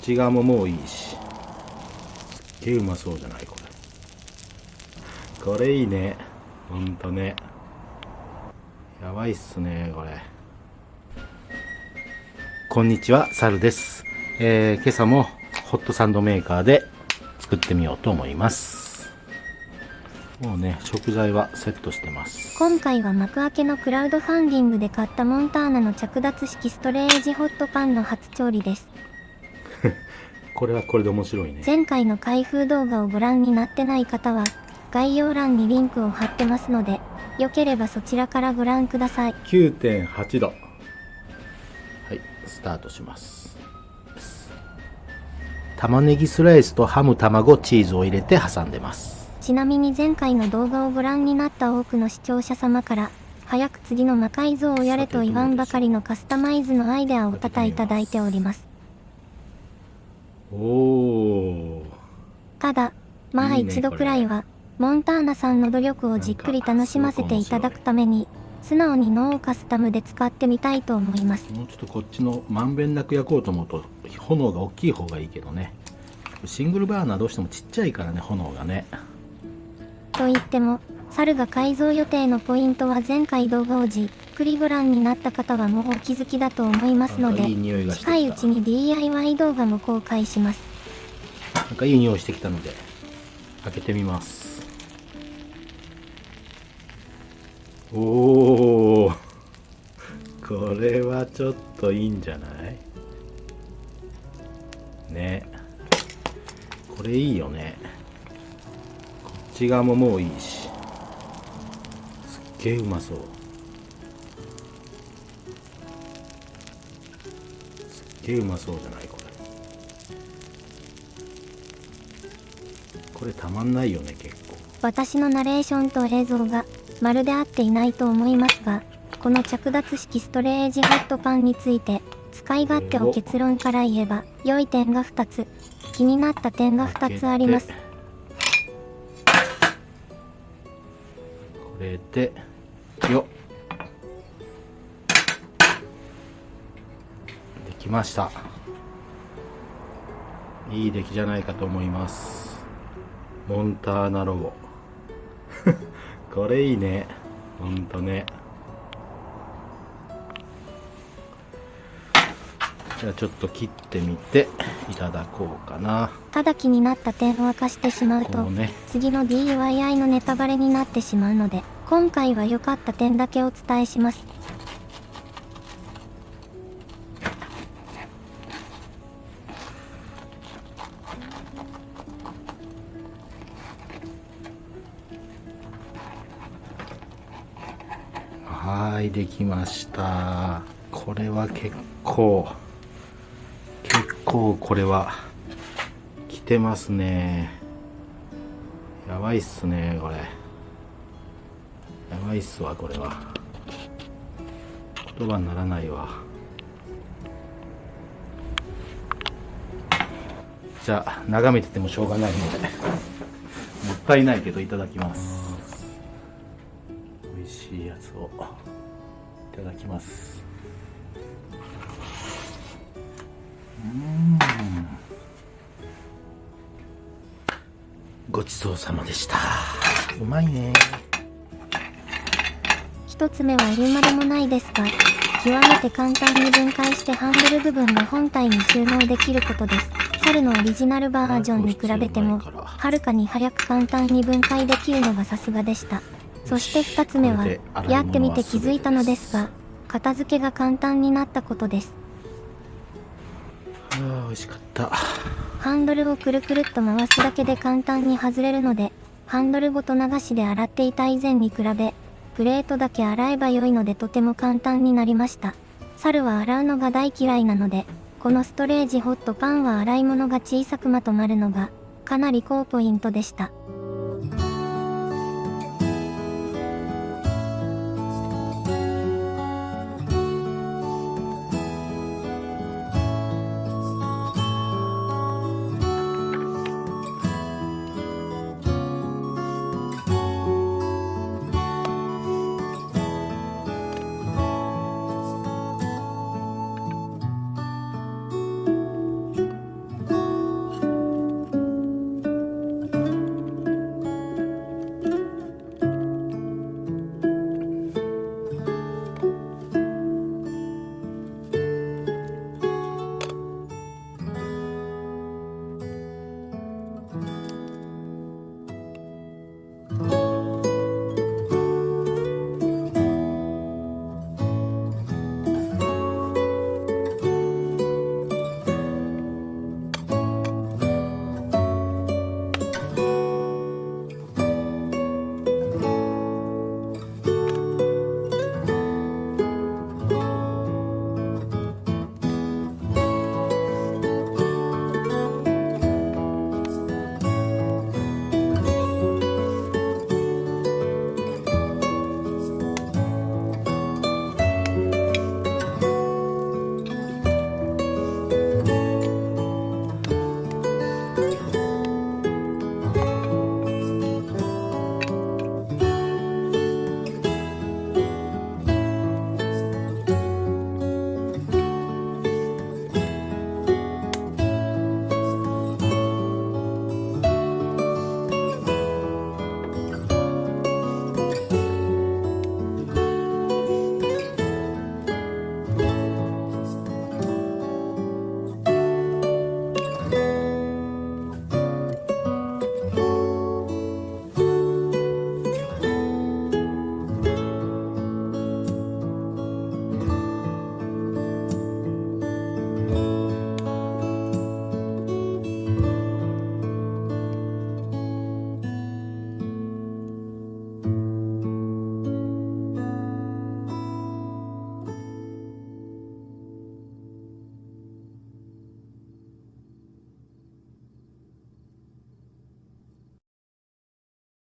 ち側ももういいし。すっげえうまそうじゃないこれ。これいいね。ほんとね。やばいっすねこれ。こんにちはサルです、えー今朝もホットサンドメーカーで作ってみようと思います。もうね食材はセットしてます。今回は幕開けのクラウドファンディングで買ったモンターナの着脱式ストレージホットパンの初調理です。これはこれで面白いね前回の開封動画をご覧になってない方は、概要欄にリンクを貼ってますので、よければそちらからご覧ください。9.8度はいスタートします玉ねぎスライスとハム卵チーズを入れて挟んでますちなみに前回の動画をご覧になった多くの視聴者様から、早く次の魔改造をやれと言わんばかりのカスタマイズのアイデアを多々いただいております。おおただ、まあ一度くらいは、モンターナさんの努力をじっくり楽しませていただくために、素直に脳をカスタムで使ってみたいと思います。もうちょっとこっちのまんべんなく焼こうと思うと炎が大きい方がいいけどね。シングルバーナーどうしてもちっちゃいからね炎がね。と言っても、猿が改造予定のポイントは前回動画をじっくりご覧になった方はもうお気づきだと思いますので近いうちに DIY 動画も公開します。なんかいい匂いしてきたので開けてみます。おおこれはちょっといいんじゃない？ね。これいいよね。こっち側ももういいし。すっげえうまそうげえうまそうじゃないこれ。これたまんないよね結構。私のナレーションと映像がまるで合っていないと思いますが、この着脱式ストレージホットパンについて、使い勝手を結論から言えば、良い点が2つ、気になった点が2つあります。これでよっできました。いい出来じゃないかと思います。モンターナロゴ これいいね。ほんとね。じゃあちょっと切ってみていただこうかな。ただ気になった点を明かしてしまうとね。次の DIY のネタバレになってしまうので、今回は良かった点だけお伝えします。はいできました。これは結構結構これは来てますね。やばいっすねこれ。やばいっすわこれは。言葉にならないわ。じゃあ眺めててもしょうがないので。もったいないけどいただきます。しいやつをいただきます。うん。ごちそうさまでした。うまいね。一つ目は言うまでもないですが、極めて簡単に分解してハンドル部分が本体に収納できることです。猿のオリジナルバージョンに比べても、はるかに早く簡単に分解できるのがさすがでした。そして二つ目はやってみて気づいたのですが、片付けが簡単になったことです。あー美味しかったハンドルをくるくるっと回すだけで簡単に外れるので、ハンドルごと流しで洗っていた以前に比べ、プレートだけ洗えば良いのでとても簡単になりました。猿は洗うのが大嫌いなので、このストレージホットパンは洗い物が小さくまとまるのが、かなり高ポイントでした。